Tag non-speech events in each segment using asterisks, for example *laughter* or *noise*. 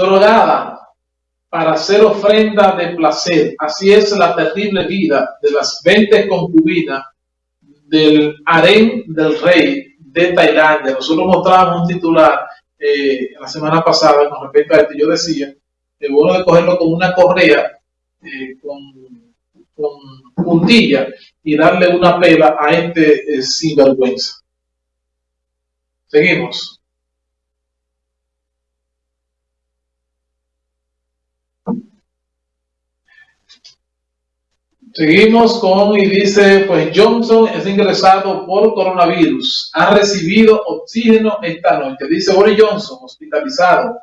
drogada para hacer ofrenda de placer. Así es la terrible vida de las 20 concubinas del harén del rey de Tailandia. Nosotros mostramos un titular eh, la semana pasada con respecto a esto. Yo decía, que bueno de cogerlo con una correa, eh, con, puntilla y darle una pela a este eh, sinvergüenza. Seguimos. Seguimos con y dice, pues Johnson es ingresado por coronavirus. Ha recibido oxígeno esta noche. Dice Boris Johnson, hospitalizado.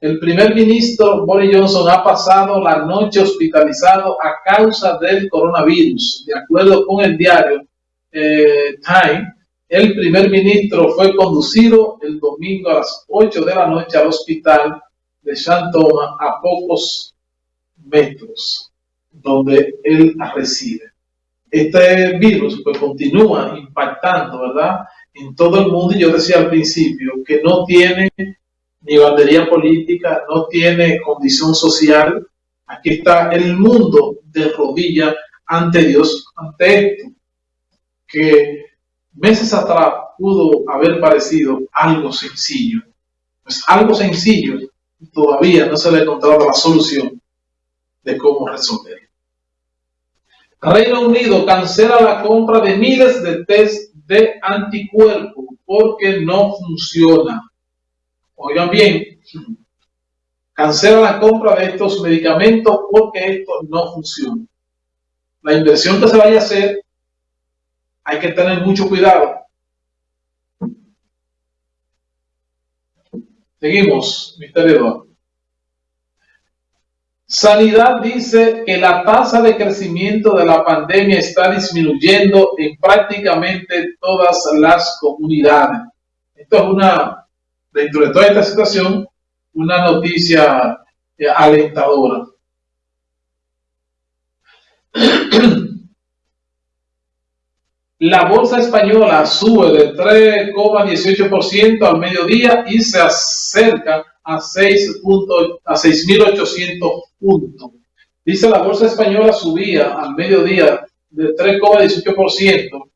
El primer ministro Boris Johnson ha pasado la noche hospitalizado a causa del coronavirus. De acuerdo con el diario eh, Time, el primer ministro fue conducido el domingo a las 8 de la noche al hospital de Thomas a pocos metros donde él reside. Este virus pues continúa impactando, ¿verdad? En todo el mundo y yo decía al principio que no tiene ni bandería política, no tiene condición social. Aquí está el mundo de rodillas ante Dios, ante esto, que meses atrás pudo haber parecido algo sencillo. Pues algo sencillo todavía no se le ha encontrado la solución de cómo resolver. Reino Unido cancela la compra de miles de test de anticuerpos porque no funciona. Oigan bien, cancela la compra de estos medicamentos porque esto no funciona. La inversión que se vaya a hacer, hay que tener mucho cuidado. Seguimos, misterio Sanidad dice que la tasa de crecimiento de la pandemia está disminuyendo en prácticamente todas las comunidades. Esto es una, dentro de toda esta situación, una noticia eh, alentadora. *clears throat* La bolsa española sube de 3,18% al mediodía y se acerca a 6.800 puntos. Dice la bolsa española subía al mediodía de 3,18%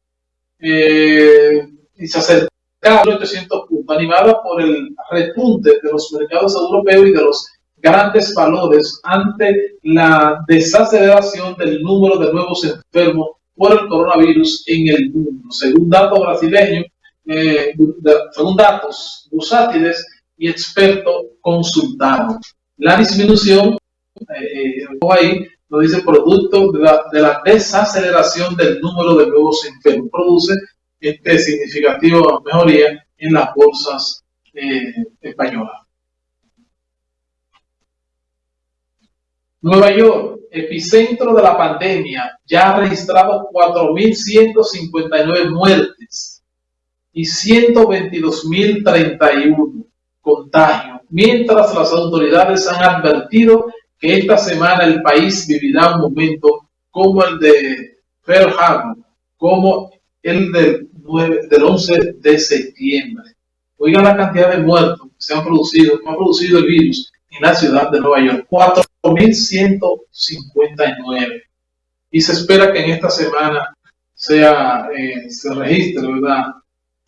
eh, y se acercaba a 800 puntos, animada por el repunte de los mercados europeos y de los grandes valores ante la desaceleración del número de nuevos enfermos por el coronavirus en el mundo. Según datos brasileños, eh, según datos bursátiles, y experto consultado. La disminución, eh, eh ahí, lo dice producto de la, de la, desaceleración del número de nuevos enfermos. Produce este significativo mejoría en las bolsas eh, españolas. Nueva York, epicentro de la pandemia, ya ha registrado 4.159 muertes y 122.031 contagio, mientras las autoridades han advertido que esta semana el país vivirá un momento como el de Pearl Harbor, como el del, 9, del 11 de septiembre. Oigan la cantidad de muertos que se han producido, que ha producido el virus en la ciudad de Nueva York, 4.159. Y se espera que en esta semana sea, eh, se registre, ¿verdad?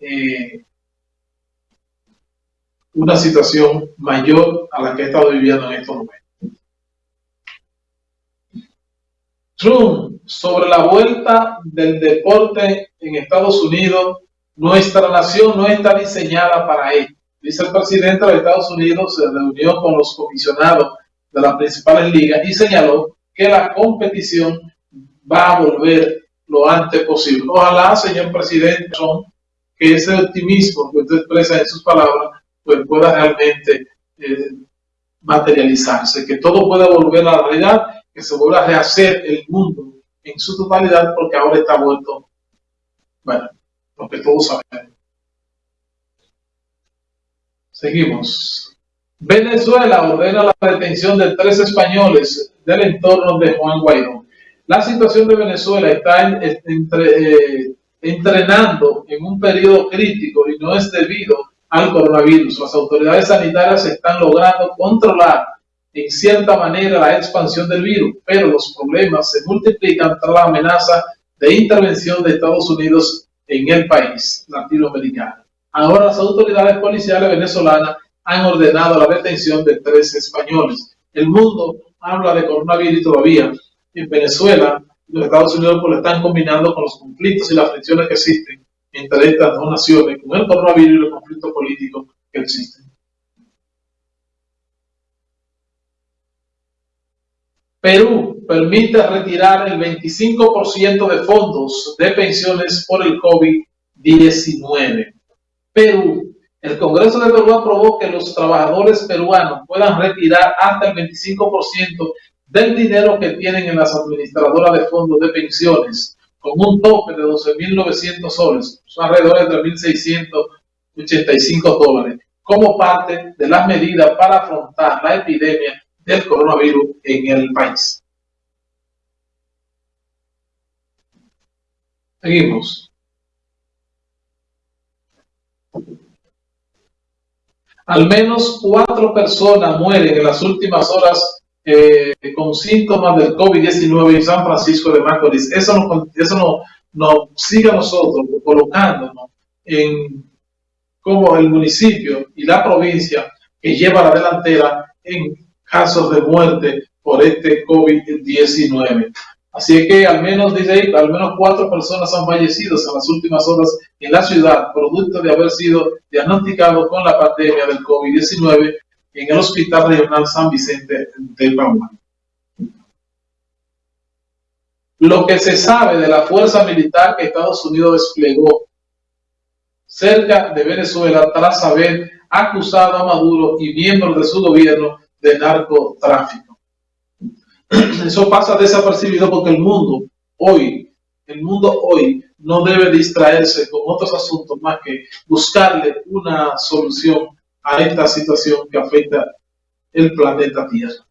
Eh, una situación mayor a la que he estado viviendo en estos momentos. Trump, sobre la vuelta del deporte en Estados Unidos, nuestra nación no está diseñada para ello. Dice el presidente de Estados Unidos, se reunió con los comisionados de las principales ligas y señaló que la competición va a volver lo antes posible. Ojalá, señor presidente que ese optimismo que usted expresa en sus palabras pues pueda realmente eh, materializarse, que todo pueda volver a la realidad, que se vuelva a rehacer el mundo en su totalidad, porque ahora está vuelto, bueno, lo que todos sabemos. Seguimos. Venezuela ordena la detención de tres españoles del entorno de Juan Guaidó. La situación de Venezuela está eh, entrenando en un periodo crítico y no es debido al coronavirus. Las autoridades sanitarias están logrando controlar en cierta manera la expansión del virus, pero los problemas se multiplican tras la amenaza de intervención de Estados Unidos en el país latinoamericano. Ahora las autoridades policiales venezolanas han ordenado la detención de tres españoles. El mundo habla de coronavirus todavía. En Venezuela, los Estados Unidos pues, lo están combinando con los conflictos y las fricciones que existen entre estas dos naciones, con el coronavirus y los conflictos políticos que existen. Perú permite retirar el 25% de fondos de pensiones por el COVID-19. Perú. El Congreso de Perú aprobó que los trabajadores peruanos puedan retirar hasta el 25% del dinero que tienen en las administradoras de fondos de pensiones, con un tope de 12.900 soles, alrededor de 3.685 dólares, como parte de las medidas para afrontar la epidemia del coronavirus en el país. Seguimos. Al menos cuatro personas mueren en las últimas horas eh, con síntomas del COVID-19 en San Francisco de Macorís. Eso nos, eso nos sigue a nosotros colocándonos en como el municipio y la provincia que lleva la delantera en casos de muerte por este COVID-19. Así que al menos, dice al menos cuatro personas han fallecido en las últimas horas en la ciudad, producto de haber sido diagnosticados con la pandemia del COVID-19 en el Hospital Regional San Vicente de Paúl. Lo que se sabe de la fuerza militar que Estados Unidos desplegó cerca de Venezuela tras haber acusado a Maduro y miembros de su gobierno de narcotráfico. Eso pasa desapercibido porque el mundo hoy, el mundo hoy no debe distraerse con otros asuntos más que buscarle una solución a esta situación que afecta el planeta Tierra.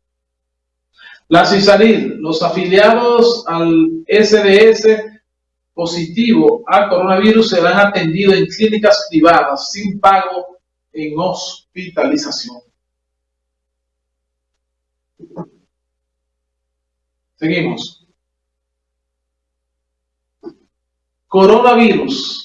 La CISARID, los afiliados al SDS positivo al coronavirus serán atendidos en clínicas privadas sin pago en hospitalización. Seguimos. Coronavirus